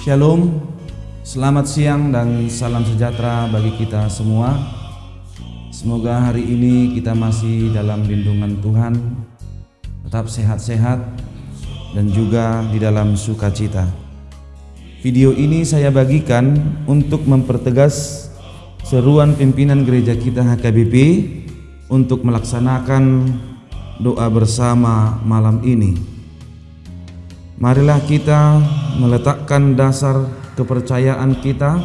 Shalom, selamat siang dan salam sejahtera bagi kita semua. Semoga hari ini kita masih dalam lindungan Tuhan, tetap sehat-sehat dan juga di dalam sukacita. Video ini saya bagikan untuk mempertegas seruan pimpinan gereja kita HKBP untuk melaksanakan doa bersama malam ini. Marilah kita meletakkan dasar kepercayaan kita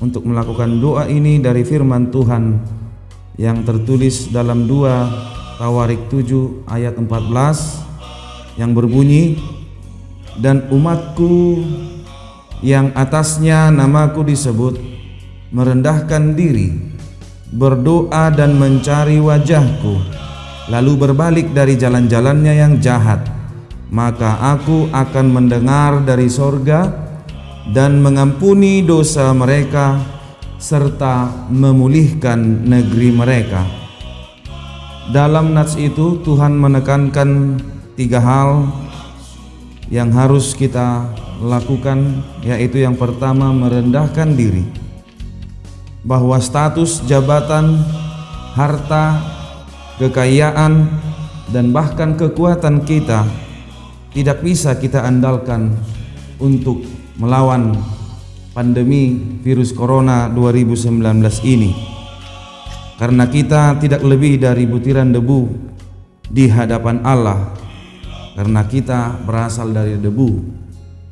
untuk melakukan doa ini dari firman Tuhan yang tertulis dalam 2 Tawarik 7 ayat 14 yang berbunyi dan umatku yang atasnya namaku disebut merendahkan diri berdoa dan mencari wajahku lalu berbalik dari jalan-jalannya yang jahat maka aku akan mendengar dari sorga dan mengampuni dosa mereka serta memulihkan negeri mereka. Dalam nats itu Tuhan menekankan tiga hal yang harus kita lakukan yaitu yang pertama merendahkan diri. Bahwa status jabatan, harta, kekayaan dan bahkan kekuatan kita tidak bisa kita andalkan untuk melawan pandemi virus corona 2019 ini. Karena kita tidak lebih dari butiran debu di hadapan Allah. Karena kita berasal dari debu.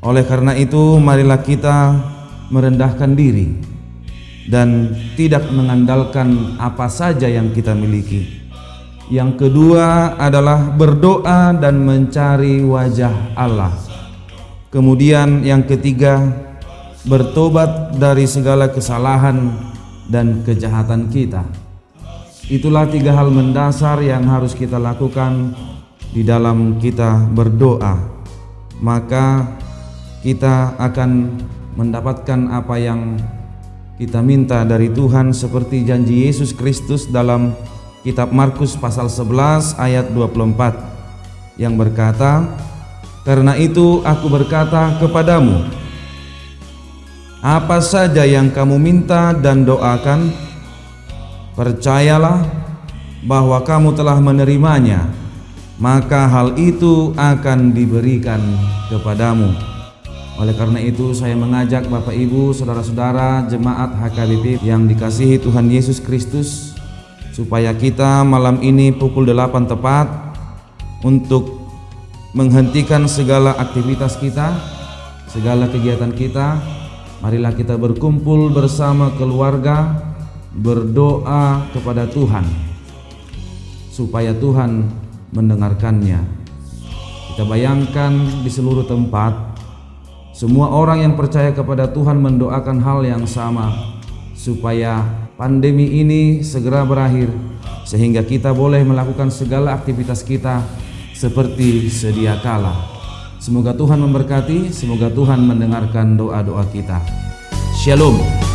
Oleh karena itu, marilah kita merendahkan diri dan tidak mengandalkan apa saja yang kita miliki. Yang kedua adalah berdoa dan mencari wajah Allah. Kemudian yang ketiga, bertobat dari segala kesalahan dan kejahatan kita. Itulah tiga hal mendasar yang harus kita lakukan di dalam kita berdoa. Maka kita akan mendapatkan apa yang kita minta dari Tuhan seperti janji Yesus Kristus dalam kitab Markus pasal 11 ayat 24 yang berkata karena itu aku berkata kepadamu apa saja yang kamu minta dan doakan percayalah bahwa kamu telah menerimanya maka hal itu akan diberikan kepadamu. Oleh karena itu saya mengajak Bapak Ibu, Saudara-saudara, jemaat HKBP yang dikasihi Tuhan Yesus Kristus supaya kita malam ini pukul 8 tepat untuk menghentikan segala aktivitas kita, segala kegiatan kita. Marilah kita berkumpul bersama keluarga, berdoa kepada Tuhan supaya Tuhan mendengarkannya. Kita bayangkan di seluruh tempat semua orang yang percaya kepada Tuhan mendoakan hal yang sama supaya pandemi ini segera berakhir sehingga kita boleh melakukan segala aktivitas kita seperti sedia kala. Semoga Tuhan memberkati, semoga Tuhan mendengarkan doa-doa kita. Shalom.